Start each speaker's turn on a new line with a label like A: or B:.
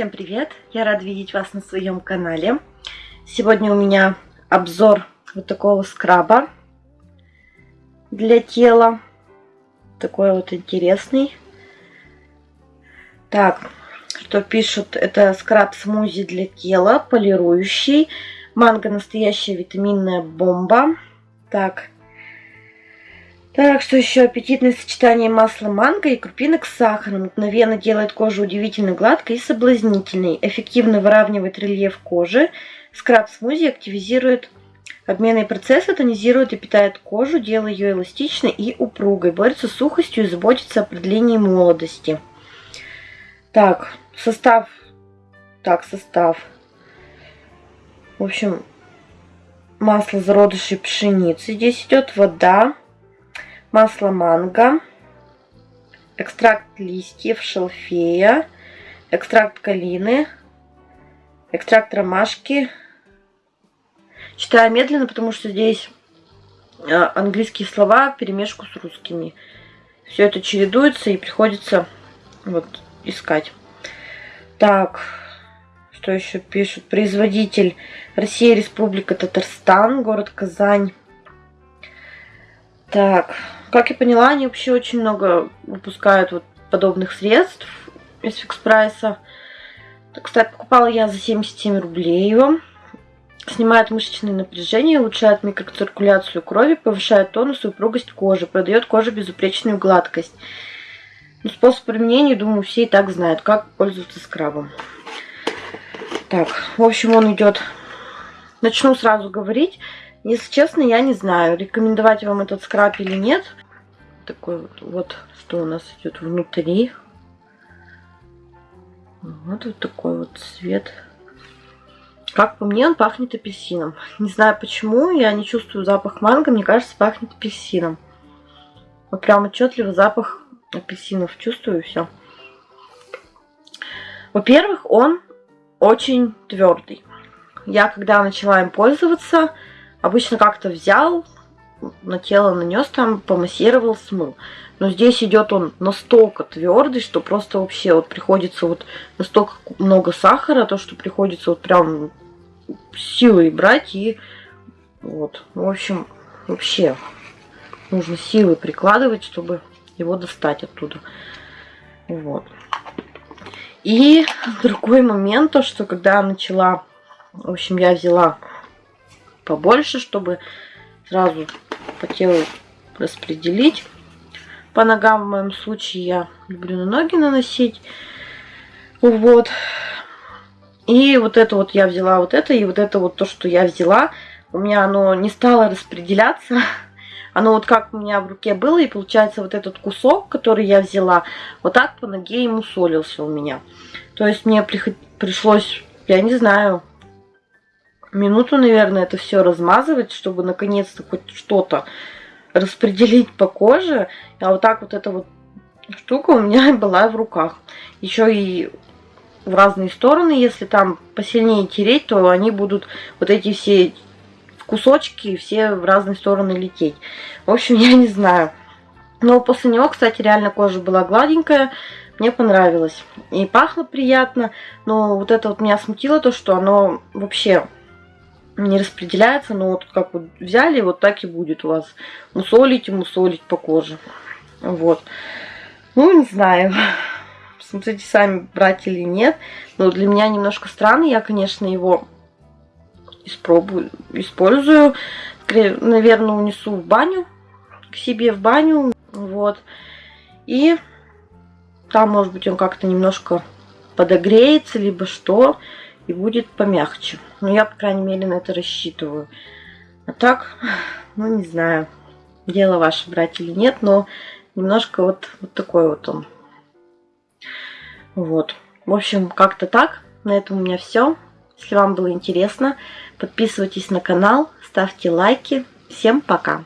A: Всем привет! Я рада видеть вас на своем канале. Сегодня у меня обзор вот такого скраба для тела. Такой вот интересный. Так, что пишут, это скраб смузи для тела, полирующий. Манго настоящая витаминная бомба. Так, так, что еще? Аппетитное сочетание масла манго и крупинок с сахаром. Мгновенно делает кожу удивительно гладкой и соблазнительной. Эффективно выравнивает рельеф кожи. Скраб смузи активизирует обменные процессы, тонизирует и питает кожу, делая ее эластичной и упругой. Борется с сухостью и заботится о продлении молодости. Так, состав. Так, состав. В общем, масло зародышей пшеницы. Здесь идет вода масло манго, экстракт листьев шалфея, экстракт калины, экстракт ромашки. Читаю медленно, потому что здесь а, английские слова в перемешку с русскими. Все это чередуется и приходится вот искать. Так, что еще пишут? Производитель Россия, Республика Татарстан, город Казань. Так, как я поняла, они вообще очень много выпускают вот подобных средств из фикс прайса. Кстати, покупала я за 77 рублей его. Снимает мышечное напряжение, улучшает микроциркуляцию крови, повышает тонус и упругость кожи, продает коже безупречную гладкость. Ну, способ применения, думаю, все и так знают, как пользоваться скрабом. Так, в общем, он идет... Начну сразу говорить. Если честно, я не знаю, рекомендовать вам этот скраб или нет. Такой вот, что у нас идет внутри. Вот, вот такой вот цвет. Как по мне, он пахнет апельсином. Не знаю почему, я не чувствую запах манго, мне кажется, пахнет апельсином. Вот прям отчетливо запах апельсинов чувствую, все. Во-первых, он очень твердый. Я когда начала им пользоваться, Обычно как-то взял, на тело нанес там, помассировал, смыл. Но здесь идет он настолько твердый, что просто вообще вот приходится вот настолько много сахара, то что приходится вот прям силой брать и вот, в общем, вообще нужно силы прикладывать, чтобы его достать оттуда. Вот. И другой момент, то что когда начала, в общем, я взяла побольше, чтобы сразу по телу распределить. По ногам в моем случае я люблю на ноги наносить. Вот. И вот это вот я взяла вот это, и вот это вот то, что я взяла, у меня оно не стало распределяться. Оно вот как у меня в руке было, и получается вот этот кусок, который я взяла, вот так по ноге ему солился у меня. То есть мне пришлось, я не знаю, минуту, наверное, это все размазывать, чтобы наконец-то хоть что-то распределить по коже. А вот так вот эта вот штука у меня была в руках. Еще и в разные стороны, если там посильнее тереть, то они будут вот эти все кусочки все в разные стороны лететь. В общем, я не знаю. Но после него, кстати, реально кожа была гладенькая. Мне понравилось. И пахло приятно. Но вот это вот меня смутило, то, что оно вообще не распределяется, но вот как вот взяли, вот так и будет у вас мусолить и мусолить по коже. Вот. Ну, не знаю, смотрите сами, брать или нет. Но для меня немножко странно, я, конечно, его испробую, использую. Наверное, унесу в баню, к себе в баню, вот. И там, может быть, он как-то немножко подогреется, либо что и будет помягче. Но я, по крайней мере, на это рассчитываю. А так, ну, не знаю, дело ваше брать или нет, но немножко вот, вот такой вот он. Вот. В общем, как-то так. На этом у меня все. Если вам было интересно, подписывайтесь на канал, ставьте лайки. Всем пока!